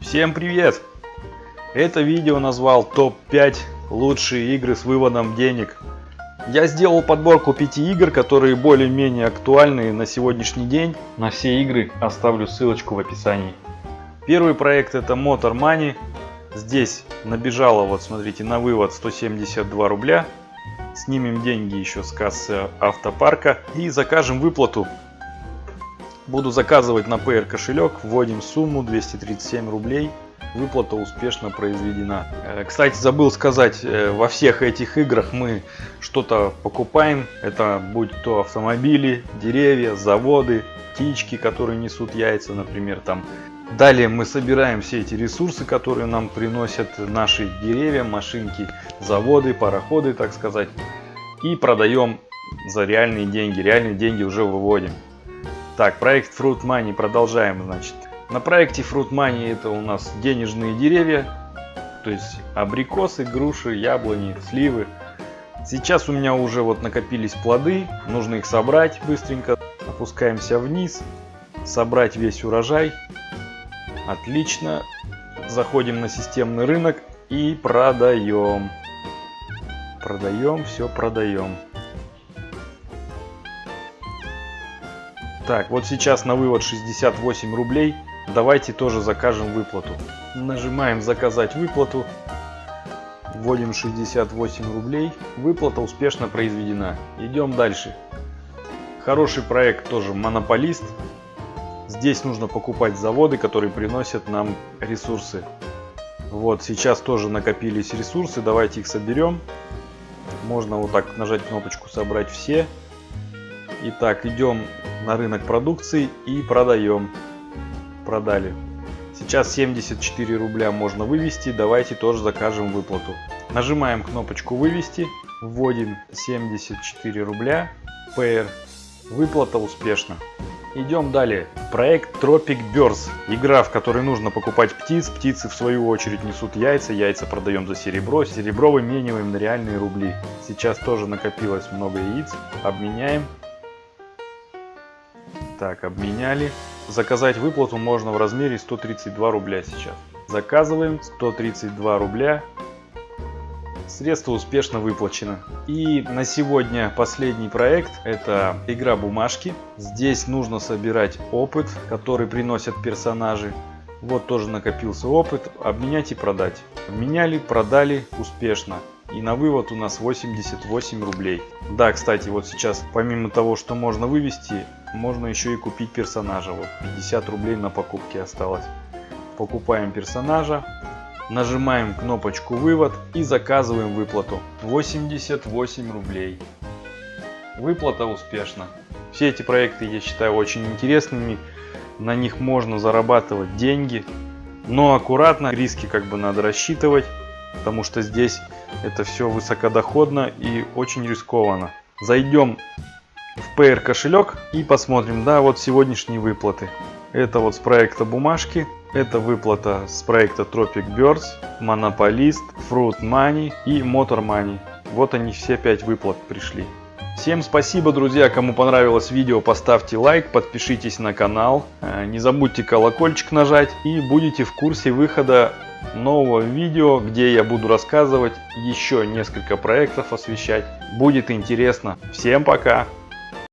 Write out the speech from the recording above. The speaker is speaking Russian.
Всем привет! Это видео назвал топ-5 лучшие игры с выводом денег. Я сделал подборку 5 игр, которые более-менее актуальны на сегодняшний день. На все игры оставлю ссылочку в описании. Первый проект это Motor Money. Здесь набежало, вот смотрите, на вывод 172 рубля. Снимем деньги еще с кассы автопарка и закажем выплату Буду заказывать на PR кошелек, вводим сумму 237 рублей. Выплата успешно произведена. Э, кстати, забыл сказать, э, во всех этих играх мы что-то покупаем. Это будь то автомобили, деревья, заводы, птички, которые несут яйца, например, там. Далее мы собираем все эти ресурсы, которые нам приносят наши деревья, машинки, заводы, пароходы, так сказать. И продаем за реальные деньги. Реальные деньги уже выводим. Так, проект Fruit Money продолжаем, значит. На проекте Fruit Money это у нас денежные деревья, то есть абрикосы, груши, яблони, сливы. Сейчас у меня уже вот накопились плоды, нужно их собрать быстренько. Опускаемся вниз, собрать весь урожай. Отлично. Заходим на системный рынок и продаем. Продаем, все продаем. Так, вот сейчас на вывод 68 рублей. Давайте тоже закажем выплату. Нажимаем заказать выплату. Вводим 68 рублей. Выплата успешно произведена. Идем дальше. Хороший проект тоже монополист. Здесь нужно покупать заводы, которые приносят нам ресурсы. Вот сейчас тоже накопились ресурсы. Давайте их соберем. Можно вот так нажать кнопочку собрать все. Итак, идем на рынок продукции и продаем. Продали. Сейчас 74 рубля можно вывести. Давайте тоже закажем выплату. Нажимаем кнопочку вывести. Вводим 74 рубля. PR. Выплата успешна. Идем далее. Проект Tropic Birds. Игра, в которой нужно покупать птиц. Птицы в свою очередь несут яйца. Яйца продаем за серебро. Серебро вымениваем на реальные рубли. Сейчас тоже накопилось много яиц. Обменяем. Так, обменяли. Заказать выплату можно в размере 132 рубля сейчас. Заказываем 132 рубля. Средства успешно выплачено. И на сегодня последний проект. Это игра бумажки. Здесь нужно собирать опыт, который приносят персонажи. Вот тоже накопился опыт. Обменять и продать. Обменяли, продали успешно. И на вывод у нас 88 рублей. Да, кстати, вот сейчас помимо того, что можно вывести, можно еще и купить персонажа. Вот 50 рублей на покупке осталось. Покупаем персонажа, нажимаем кнопочку вывод и заказываем выплату. 88 рублей. Выплата успешна. Все эти проекты я считаю очень интересными. На них можно зарабатывать деньги. Но аккуратно, риски как бы надо рассчитывать. Потому что здесь это все высокодоходно и очень рискованно. Зайдем в PR кошелек и посмотрим, да, вот сегодняшние выплаты. Это вот с проекта бумажки, это выплата с проекта Tropic Birds, Monopolist, Fruit Money и Motor Money. Вот они все пять выплат пришли. Всем спасибо, друзья, кому понравилось видео, поставьте лайк, подпишитесь на канал, э, не забудьте колокольчик нажать и будете в курсе выхода нового видео, где я буду рассказывать еще несколько проектов освещать. Будет интересно. Всем пока!